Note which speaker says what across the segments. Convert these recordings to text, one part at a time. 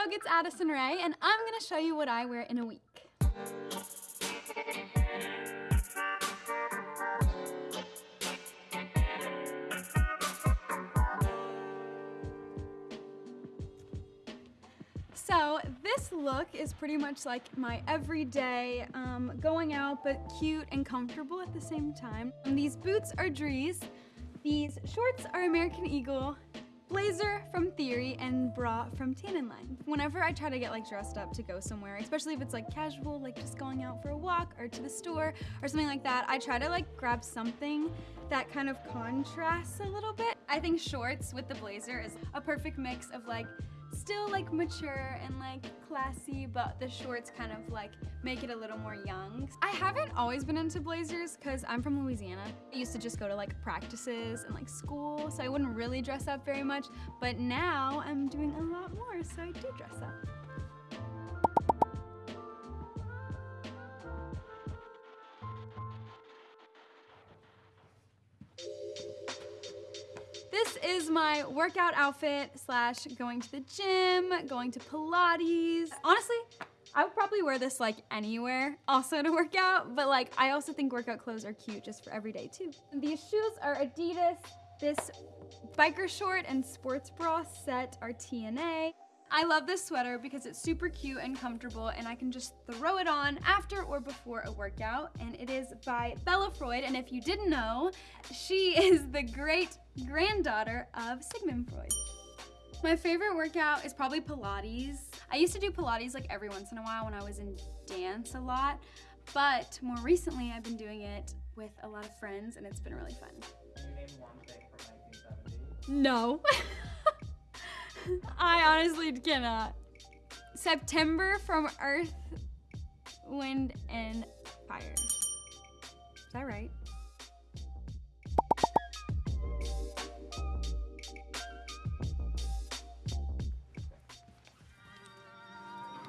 Speaker 1: vlog, it's Addison Rae, and I'm gonna show you what I wear in a week. So this look is pretty much like my everyday um, going out but cute and comfortable at the same time. And these boots are Dries, these shorts are American Eagle, blazer from Theory, bra from Tan Line. Whenever I try to get like dressed up to go somewhere, especially if it's like casual, like just going out for a walk or to the store or something like that, I try to like grab something that kind of contrasts a little bit. I think shorts with the blazer is a perfect mix of like still like mature and like classy, but the shorts kind of like make it a little more young. I haven't always been into blazers because I'm from Louisiana. I used to just go to like practices and like school, so I wouldn't really dress up very much, but now I'm doing a lot more, so I do dress up. Is my workout outfit slash going to the gym, going to Pilates. Honestly, I would probably wear this like anywhere also to work out, but like I also think workout clothes are cute just for every day too. These shoes are Adidas. This biker short and sports bra set are TNA. I love this sweater because it's super cute and comfortable and I can just throw it on after or before a workout. And it is by Bella Freud. And if you didn't know, she is the great granddaughter of Sigmund Freud. My favorite workout is probably Pilates. I used to do Pilates like every once in a while when I was in dance a lot, but more recently I've been doing it with a lot of friends and it's been really fun.
Speaker 2: Can you name one thing from 1970?
Speaker 1: No. I honestly cannot. September from Earth, Wind, and Fire. Is that right?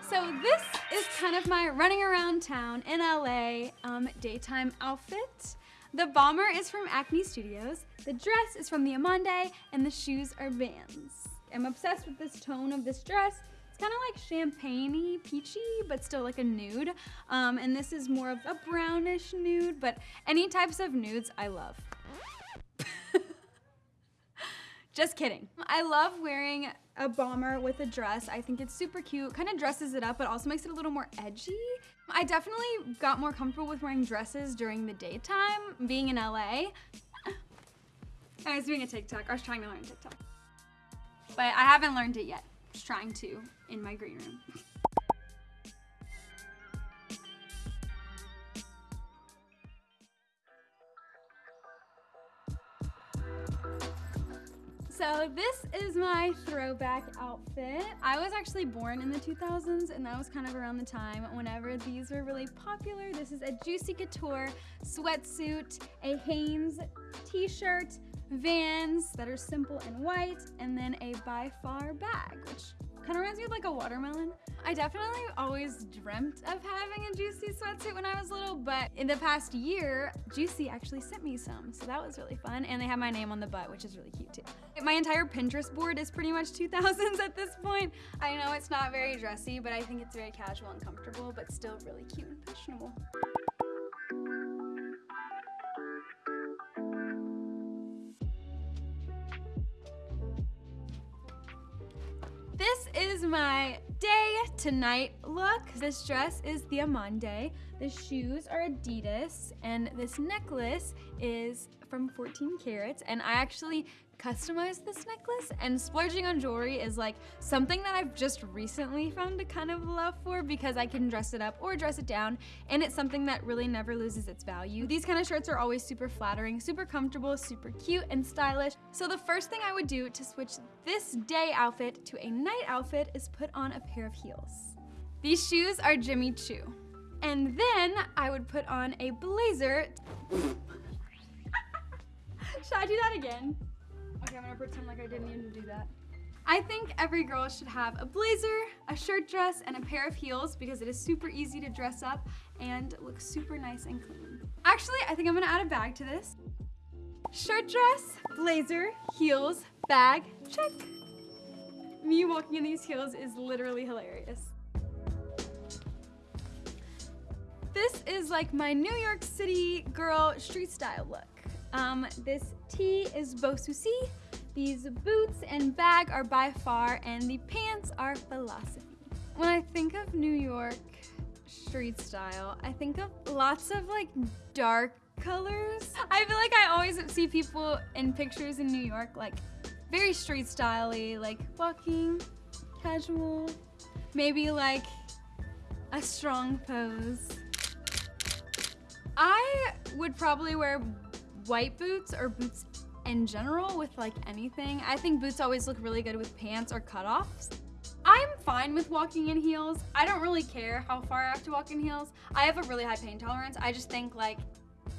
Speaker 1: So this is kind of my running around town in LA um, daytime outfit. The bomber is from Acne Studios, the dress is from the Amande, and the shoes are Vans. I'm obsessed with this tone of this dress. It's kind of like champagne peachy, but still like a nude. Um, and this is more of a brownish nude, but any types of nudes I love. Just kidding. I love wearing a bomber with a dress. I think it's super cute, kind of dresses it up, but also makes it a little more edgy. I definitely got more comfortable with wearing dresses during the daytime, being in LA. I was doing a TikTok, I was trying to learn TikTok. But I haven't learned it yet. Just trying to in my green room. So this is my throwback outfit. I was actually born in the 2000s and that was kind of around the time whenever these were really popular. This is a Juicy Couture sweatsuit, a Hanes t-shirt, Vans that are simple and white, and then a By Far bag, which kind of reminds me of like a watermelon. I definitely always dreamt of having a Juicy sweatsuit when I was little, but in the past year, Juicy actually sent me some, so that was really fun. And they have my name on the butt, which is really cute too. My entire Pinterest board is pretty much 2000s at this point. I know it's not very dressy, but I think it's very casual and comfortable, but still really cute and fashionable. This is my day to night look. This dress is the Amande. The shoes are Adidas and this necklace is from 14 Carats and I actually customized this necklace and splurging on jewelry is like something that I've just recently found a kind of love for because I can dress it up or dress it down and it's something that really never loses its value. These kind of shirts are always super flattering, super comfortable, super cute and stylish. So the first thing I would do to switch this day outfit to a night outfit is put on a pair of heels. These shoes are Jimmy Choo. And then I would put on a blazer. Should I do that again? Okay, I'm gonna pretend like I didn't even do that. I think every girl should have a blazer, a shirt dress, and a pair of heels because it is super easy to dress up and look super nice and clean. Actually, I think I'm gonna add a bag to this. Shirt dress, blazer, heels, bag, check. Me walking in these heels is literally hilarious. This is like my New York City girl street style look. Um, this tee is Souci, these boots and bag are by far, and the pants are philosophy. When I think of New York street style, I think of lots of like dark colors. I feel like I always see people in pictures in New York like very street styley, like walking, casual, maybe like a strong pose. I would probably wear white boots or boots in general with like anything. I think boots always look really good with pants or cutoffs. I'm fine with walking in heels. I don't really care how far I have to walk in heels. I have a really high pain tolerance. I just think like,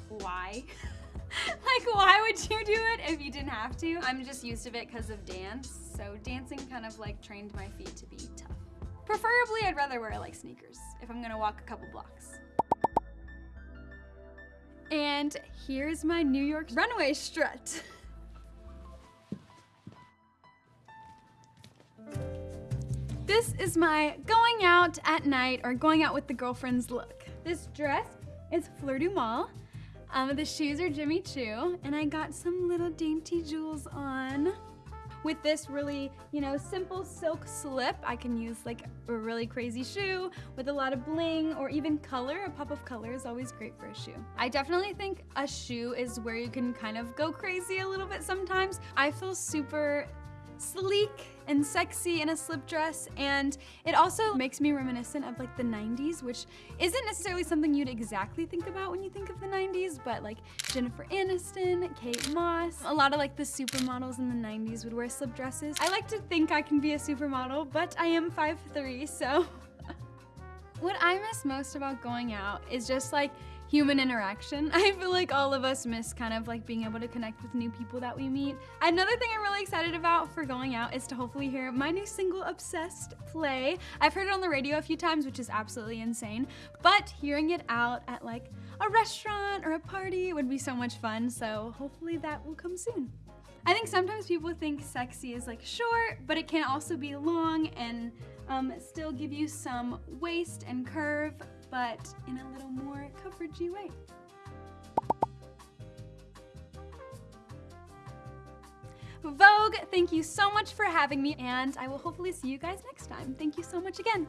Speaker 1: why? like why would you do it if you didn't have to? I'm just used to it because of dance. So dancing kind of like trained my feet to be tough. Preferably I'd rather wear like sneakers if I'm gonna walk a couple blocks. And here's my New York runway strut. This is my going out at night or going out with the girlfriends look. This dress is Fleur du Mal. Um, the shoes are Jimmy Choo, and I got some little dainty jewels on. With this really, you know, simple silk slip, I can use like a really crazy shoe with a lot of bling or even color. A pop of color is always great for a shoe. I definitely think a shoe is where you can kind of go crazy a little bit sometimes. I feel super sleek and sexy in a slip dress and it also makes me reminiscent of like the 90s which isn't necessarily something you'd exactly think about when you think of the 90s but like Jennifer Aniston, Kate Moss, a lot of like the supermodels in the 90s would wear slip dresses. I like to think I can be a supermodel but I am 5'3 so what I miss most about going out is just like human interaction. I feel like all of us miss kind of like being able to connect with new people that we meet. Another thing I'm really excited about for going out is to hopefully hear my new single, Obsessed, play. I've heard it on the radio a few times, which is absolutely insane, but hearing it out at like a restaurant or a party would be so much fun, so hopefully that will come soon. I think sometimes people think sexy is like short, but it can also be long and um, still give you some waist and curve but in a little more coveragey way. Vogue, thank you so much for having me, and I will hopefully see you guys next time. Thank you so much again.